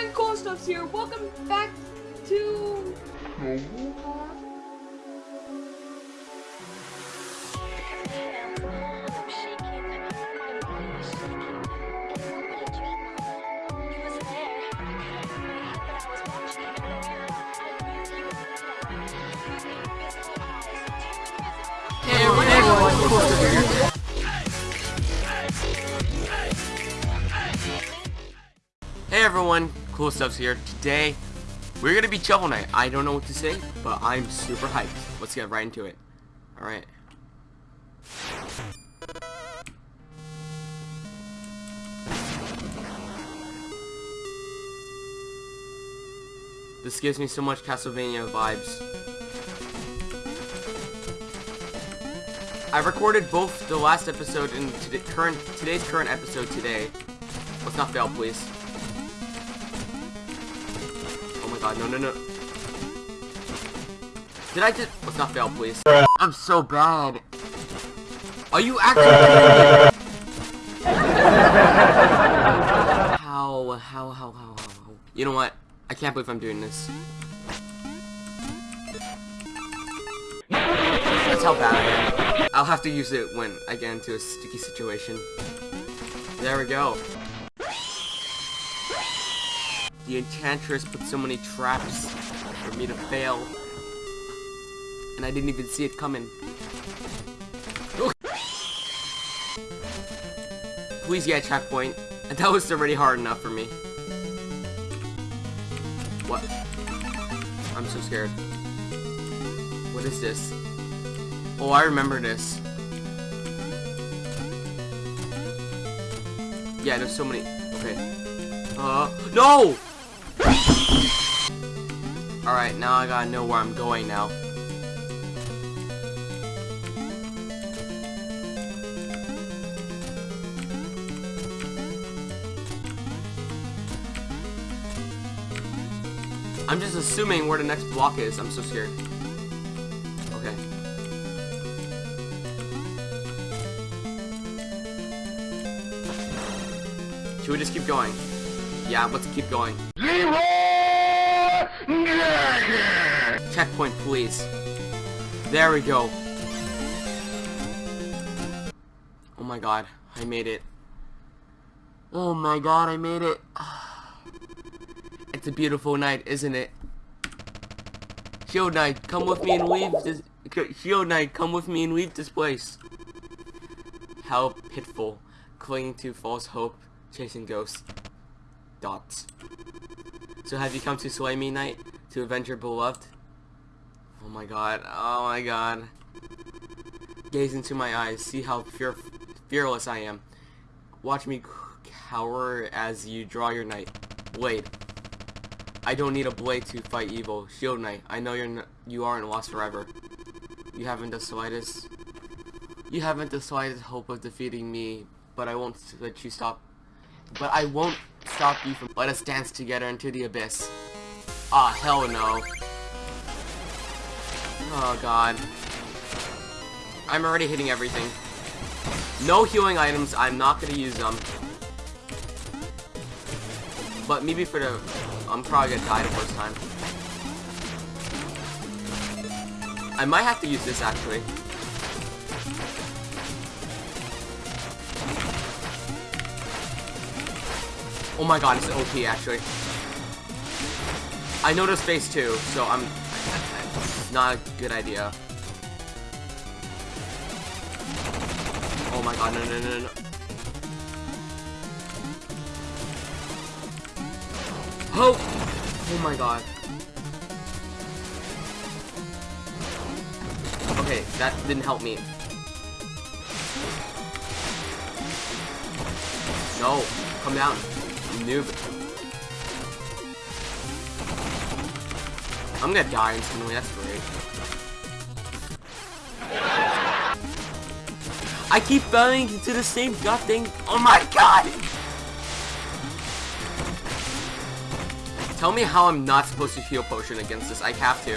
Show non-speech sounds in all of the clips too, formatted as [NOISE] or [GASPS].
everyone, Cool Stuffs here. Welcome back to... Hey everyone, Cool Stuff's here. Today, we're gonna be Shovel Knight. I don't know what to say, but I'm super hyped. Let's get right into it. Alright. This gives me so much Castlevania vibes. I recorded both the last episode and today's current episode today. Let's not fail, please. God, no, no, no. Did I just... Let's not fail, please. I'm so bad. Are you actually... [LAUGHS] how, how, how, how, how, how? You know what? I can't believe I'm doing this. That's how bad I am. I'll have to use it when I get into a sticky situation. There we go. The Enchantress put so many traps for me to fail. And I didn't even see it coming. [LAUGHS] Please get a checkpoint. [LAUGHS] That was already hard enough for me. What? I'm so scared. What is this? Oh, I remember this. Yeah, there's so many. Okay. Uh, no! Alright, now I gotta know where I'm going now. I'm just assuming where the next block is. I'm so scared. Okay. Should we just keep going? Yeah, let's keep going. Checkpoint, please. There we go. Oh my god, I made it. Oh my god, I made it. [SIGHS] It's a beautiful night, isn't it? Shield Knight, come with me and leave this. Shield Knight, come with me and leave this place. How pitiful, clinging to false hope, chasing ghosts. Dots. So have you come to slay me, Knight? To avenge your beloved? Oh my god, oh my god. Gaze into my eyes, see how fear fearless I am. Watch me cower as you draw your knight. Blade. I don't need a blade to fight evil. Shield Knight, I know you're you aren't lost forever. You haven't the slightest... You haven't the slightest hope of defeating me, but I won't let you stop... But I won't stop you from... Let us dance together into the abyss. Ah, hell no. Oh, God. I'm already hitting everything. No healing items, I'm not gonna use them. But maybe for the I'm probably gonna die the first time. I might have to use this actually. Oh my god, it's OP actually. I this phase too, so I'm not a good idea. Oh my god, no no no no. Oh! Oh my god. Okay, that didn't help me. No, come down. Noob. I'm gonna die instantly, that's great. I keep falling into the same god thing. Oh my god! Tell me how I'm not supposed to heal potion against this. I have to.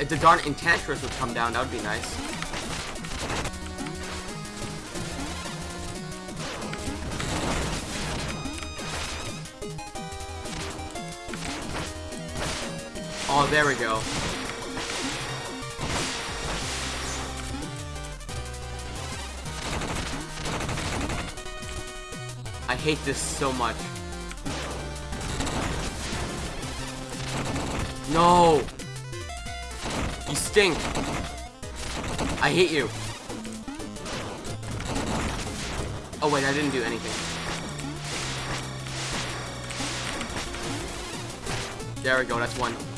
If the darn Enchantress would come down, that would be nice. Oh, there we go. I hate this so much. No! You stink! I hate you! Oh wait, I didn't do anything. There we go, that's one.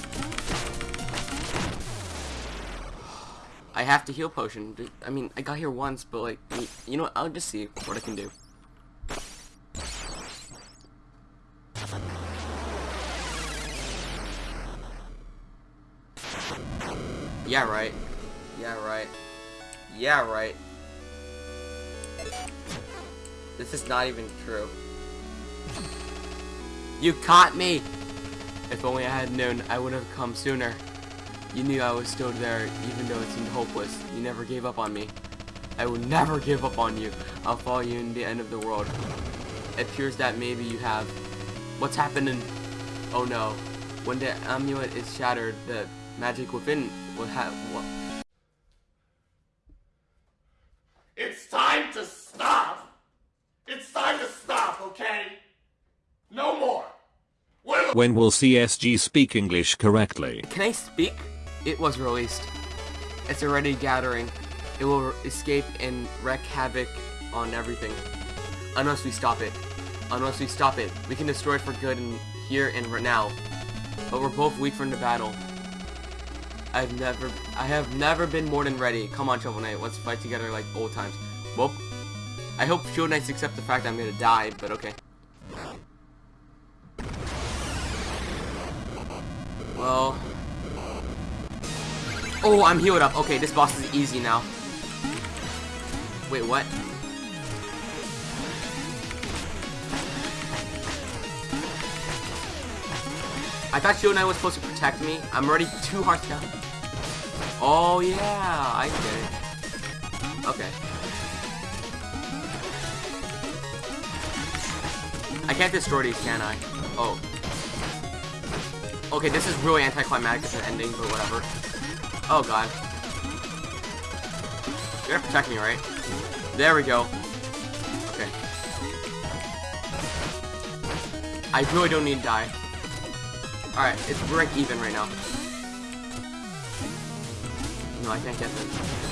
I have to heal potion. I mean, I got here once, but like, you know what? I'll just see what I can do. Yeah, right. Yeah, right. Yeah, right. This is not even true. You caught me! If only I had known, I would have come sooner. You knew I was still there, even though it seemed hopeless. You never gave up on me. I will never give up on you. I'll follow you in the end of the world. It appears that maybe you have. What's happening? Oh no. When the amulet is shattered, the magic within will have what? It's time to stop! It's time to stop, okay? No more! When When will CSG speak English correctly? Can I speak? It was released. It's already gathering. It will escape and wreak havoc on everything. Unless we stop it. Unless we stop it. We can destroy it for good here and right now. But we're both weak from the battle. I've never, I have never been more than ready. Come on, Shovel Knight, let's fight together like old times. Well, I hope Shovel Knights accept the fact I'm gonna die, but okay. Well, oh, I'm healed up. Okay, this boss is easy now. Wait, what? I thought Shovel Knight was supposed to protect me. I'm already two hearts down. Oh yeah, I get it. Okay. I can't destroy these, can I? Oh. Okay, this is really anticlimactic as an ending, but whatever. Oh god. You're gonna protect me, right? There we go. Okay. I really don't need to die. Alright, it's break even right now. No, I can't get this.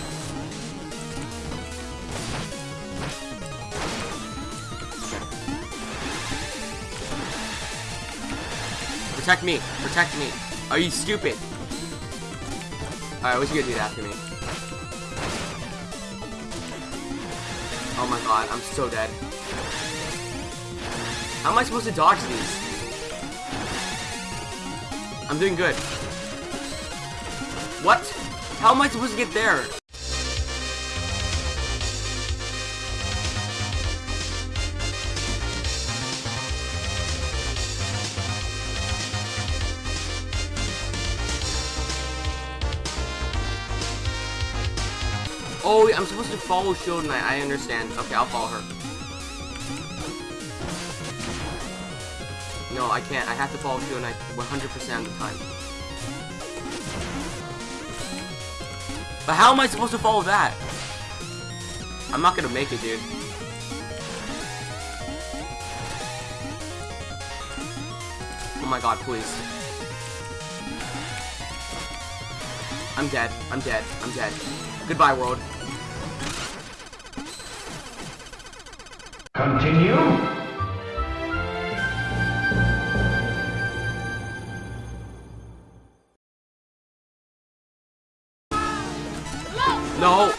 Protect me! Protect me! Are you stupid? Alright, what you gonna do after me? Oh my god, I'm so dead. How am I supposed to dodge these? I'm doing good. What? How am I supposed to get there? Oh, I'm supposed to follow Shield Knight. I understand. Okay, I'll follow her. No, I can't. I have to follow Shield Knight 100% of the time. But how am I supposed to follow that? I'm not gonna make it, dude. Oh my god, please. I'm dead. I'm dead. I'm dead. Goodbye, world. Continue? No!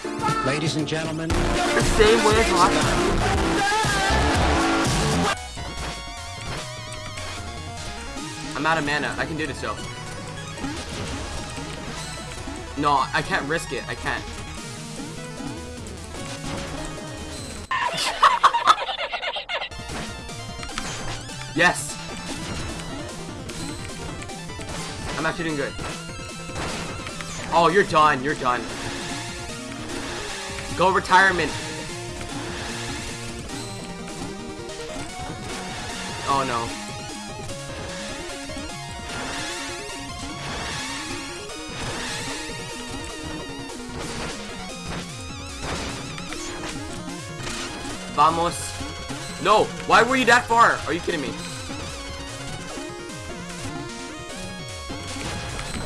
Ladies and gentlemen, The same way as last time. I'm out of mana. I can do this though. No, I can't risk it. I can't. Yes! I'm actually doing good. Oh, you're done. You're done. Go retirement. Oh, no. Vamos. No, why were you that far? Are you kidding me?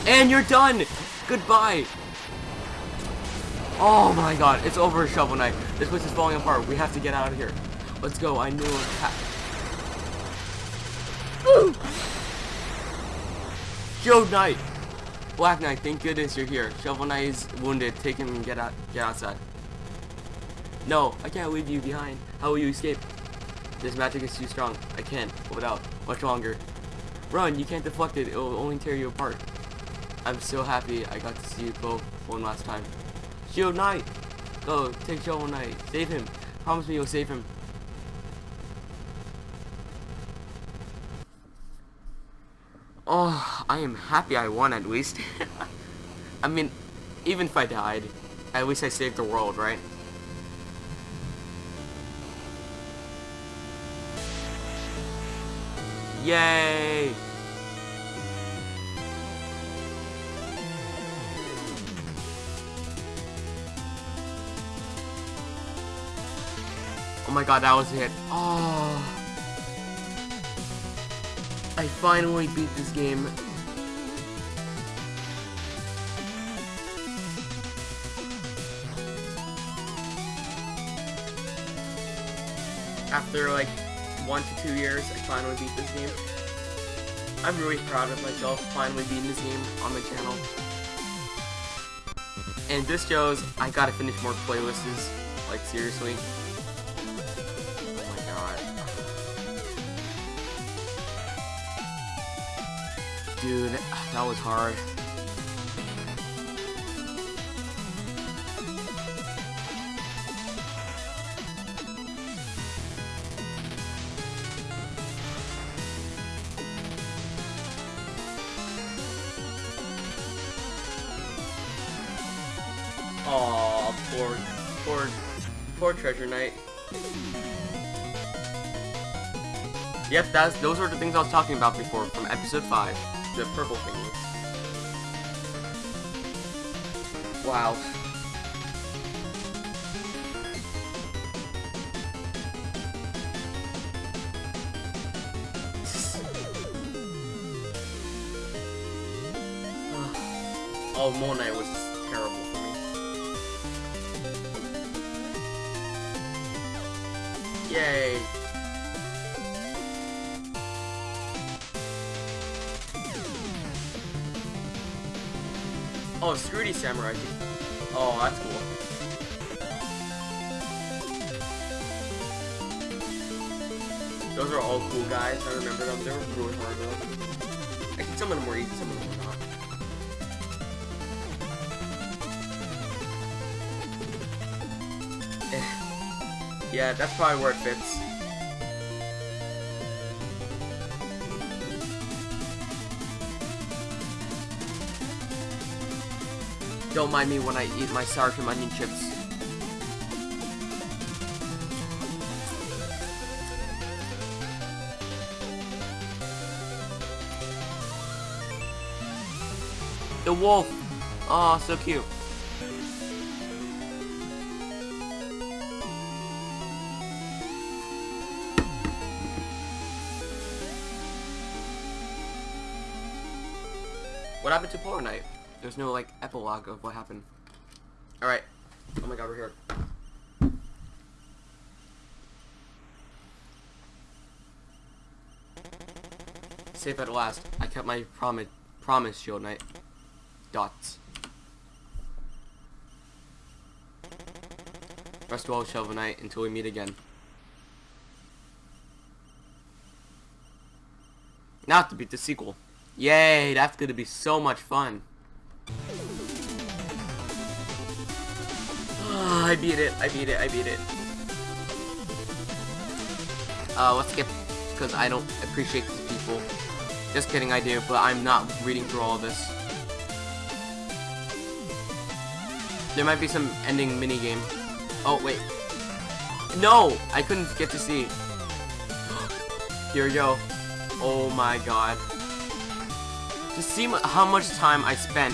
And you're done! Goodbye! Oh my god, it's over Shovel Knight. This place is falling apart. We have to get out of here. Let's go. I knew it was ha- Shovel Knight! Black Knight, thank goodness you're here. Shovel Knight is wounded. Take him and get out get outside. No, I can't leave you behind. How will you escape? This magic is too strong. I can't hold out much longer. Run, you can't deflect it. It will only tear you apart. I'm so happy I got to see you both one last time. Shield Knight! Go, take Shovel Knight. Save him. Promise me you'll save him. Oh, I am happy I won at least. [LAUGHS] I mean, even if I died, at least I saved the world, right? Yay! Oh my god, that was it. Oh. I finally beat this game. After like one to two years, I finally beat this game. I'm really proud of myself finally beating this game on my channel. And this shows I gotta finish more playlists, like seriously. Oh my god. Dude, that was hard. Poor Treasure Knight. Yep, that's those were the things I was talking about before from episode five, the purple thingies. Wow. [LAUGHS] Oh, Knight was Yay. Oh, Scrudy Samurai. Oh, that's cool. Those are all cool guys. I remember them. They were really hard though. I think some of them were easy, some of them were not. Yeah, that's probably where it fits. Don't mind me when I eat my sour cream onion chips. The wolf! Oh, so cute. What happened to Polar Knight? There's no, like, epilogue of what happened. Alright. Oh my god, we're here. Safe at last. I kept my promise, promise, Shield Knight. Dots. Rest well, Shovel Knight, until we meet again. Now to beat the sequel. Yay, that's gonna be so much fun. [SIGHS] I beat it, I beat it, I beat it. Uh, let's skip, because I don't appreciate these people. Just kidding, I do, but I'm not reading through all this. There might be some ending minigame. Oh, wait. No! I couldn't get to see. [GASPS] Here we go. Oh my god. To see how much time I spent.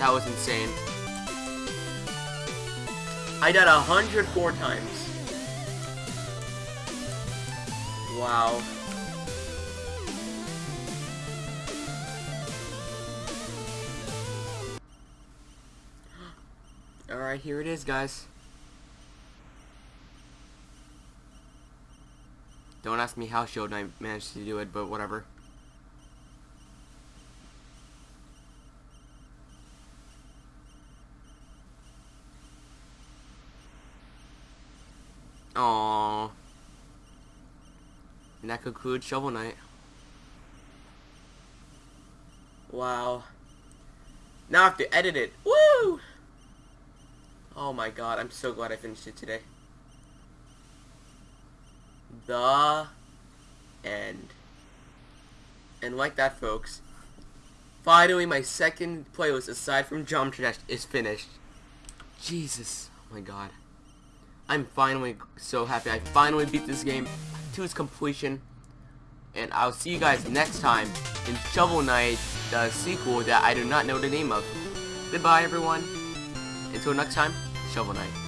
That was insane. I died 104 times. Wow. [GASPS] Alright, here it is, guys. Don't ask me how Show Knight managed to do it, but whatever. And that concludes Shovel Knight. Wow. Now I have to edit it. Woo! Oh my god, I'm so glad I finished it today. The end. And like that, folks, finally my second playlist aside from Geometry Dash is finished. Jesus. Oh my god. I'm finally so happy. I finally beat this game to its completion. And I'll see you guys next time in Shovel Knight, the sequel that I do not know the name of. Goodbye, everyone. Until next time, Shovel Knight.